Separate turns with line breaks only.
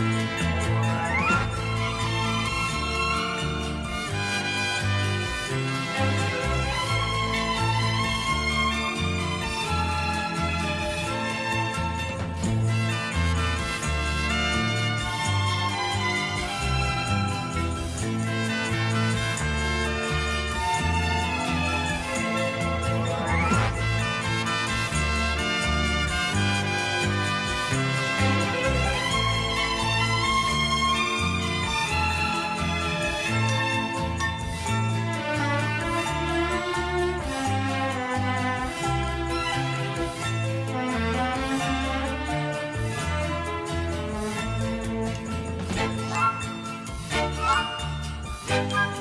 Música Thank you.